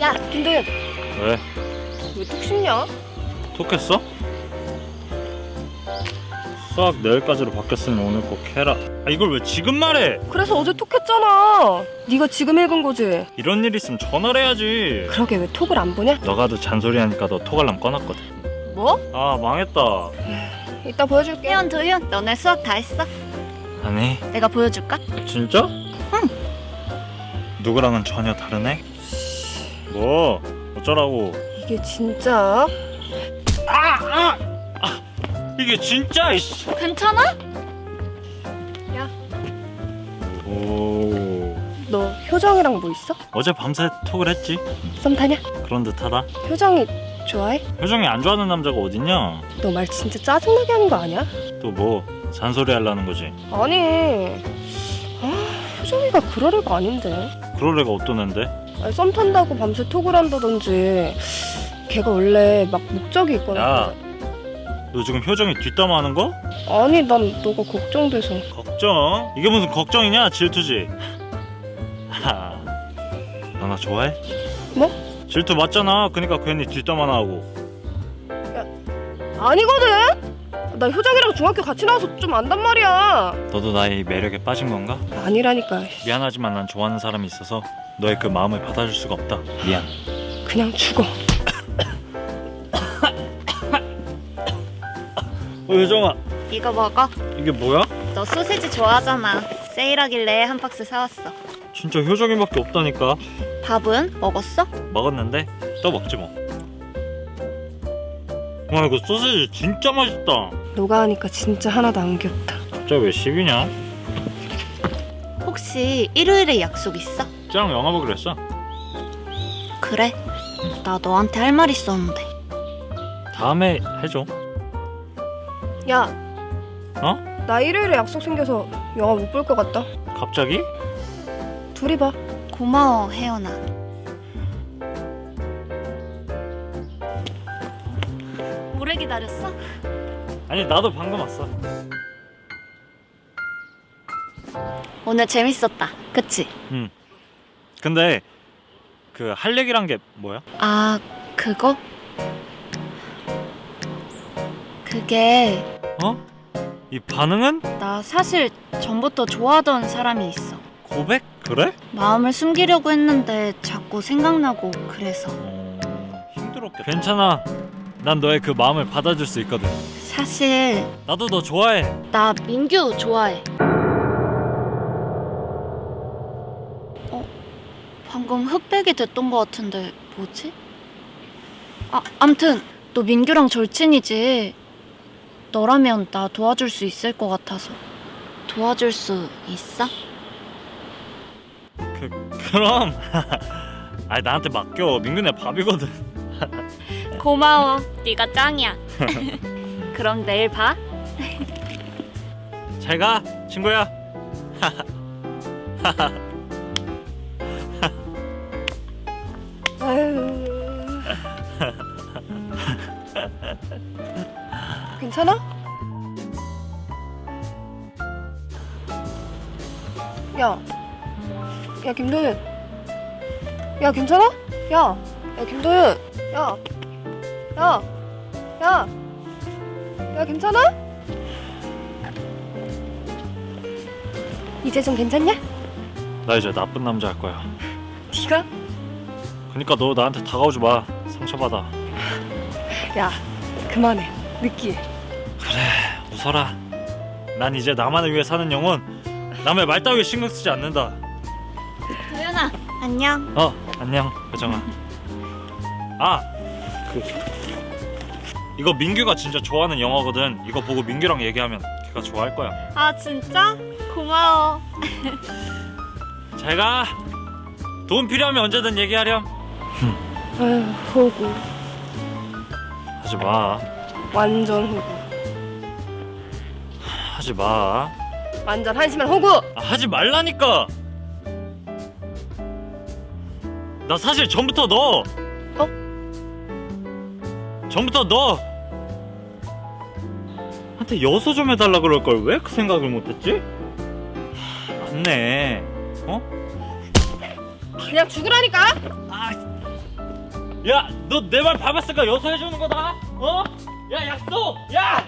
야, 김도윤. 왜? 왜톡 씹냐? 톡했어? 수학 내일까지로 바뀌었으니 오늘 꼭 해라 아 이걸 왜 지금 말해 그래서 어제 톡했잖아. 네가 지금 읽은 거지? 이런 일 있으면 전화를 해야지 그러게 왜 톡을 안 보냐? 너가 도 잔소리하니까 너 톡알람 꺼놨거든 뭐? 아 망했다 이따 보여줄게. 혜연 도윤 너네 수학 다 했어? 아니 내가 보여줄까? 진짜? 응 누구랑은 전혀 다르네? 뭐 어쩌라고 이게 진짜? 이게 진짜 이씨 괜찮아? 오너 효정이랑 뭐 있어? 어제 밤새 톡을 했지 썸 타냐? 그런 듯하다 효정이 좋아해? 효정이 안 좋아하는 남자가 어딨냐 너 말 진짜 짜증나게 하는 거 아니야? 또 뭐 잔소리 하려는 거지 아니. 아, 효정이가 그럴 애가 아닌데. 그럴 애가 어떤 아니, 썸 탄다고 밤새 톡을 한다든지. 걔가 원래 막 목적이 있거든. 야. 너 지금 효정이 뒷담화하는 거? 아니, 난 너가 걱정돼서. 걱정? 이게 무슨 걱정이냐 질투지 너나 좋아해? 뭐? 질투 맞잖아 그니까 괜히 뒷담화나 하고 아니거든. 나 효정이랑 중학교 같이 나와서 좀 안단 말이야. 너도 나의 이 매력에 빠진 건가? 아니라니까. 미안하지만 난 좋아하는 사람이 있어서 너의 그 마음을 받아줄 수가 없다 미안 그냥 죽어. 어 효정아 이거 먹어 이게 뭐야? 너 소세지 좋아하잖아 세일하길래 한 박스 사왔어 진짜 효정이밖에 없다니까 밥은 먹었어? 먹었는데 또 먹지 뭐 와, 이거 소세지 진짜 맛있다. 너가 하니까 진짜 하나도 안 귀엽다. 갑자기 왜 10이냐? 혹시 일요일에 약속 있어? 짱 영화 보기로 했어. 그래 나 너한테 할 말 있었는데 다음에 해줘. 야, 어? 나 일요일에 약속 생겨서 영화 못 볼 것 같다. 갑자기? 둘이 봐. 고마워 혜연아 오래 기다렸어? 아니 나도 방금 왔어. 오늘 재밌었다 그치? 응. 근데 그 할 얘기란 게 뭐야? 아 그거? 그게 어? 이 반응은 나 사실 전부터 좋아하던 사람이 있어 고백? 그래? 마음을 숨기려고 했는데 자꾸 생각나고 그래서 어... 힘들었겠다. 괜찮아. 난 너의 그 마음을 받아줄 수 있거든. 사실 나도 너 좋아해. 나 민규 좋아해 방금 흑백이 됐던 것 같은데 뭐지? 아, 암튼 너 민규랑 절친이지 너라면 나 도와줄 수 있을 것 같아서 도와줄 수 있어? 그 그럼. 아니 나한테 맡겨. 민근이 밥이거든. 고마워 네가 짱이야 그럼 내일 봐 잘 가, 친구야. 괜찮아? 야, 야 김도윤. 야 괜찮아? 야, 야 김도윤. 야, 야, 야, 야 괜찮아? 이제 좀 괜찮냐? 나 이제 나쁜 남자 할 거야. 네가? 그러니까 너 나한테 다가오지 마. 상처받아. 야, 그만해. 느끼해. 웃어라. 난 이제 나만을 위해 사는 영혼. 남의 말 따위에 신경 쓰지 않는다. 도연아 안녕 어, 안녕, 효정아. 아, 그 이거 민규가 진짜 좋아하는 영화거든. 이거 보고 민규랑 얘기하면 걔가 좋아할 거야. 아 진짜? 고마워 잘 가. 돈 필요하면 언제든 얘기하렴. 아유, 호구. 하지 마. 완전 호구. 하지 마. 완전 한심한 호구. 아, 하지 말라니까. 나 사실 전부터 너. 어? 전부터 너. 한테 여소 좀 해달라 그럴 걸 왜 그 생각을 못했지? 하, 맞네. 어? 그냥 죽으라니까. 아, 야 너 내말 밟았으니까? 여서 해주는 거다. 어? 야 약속! 야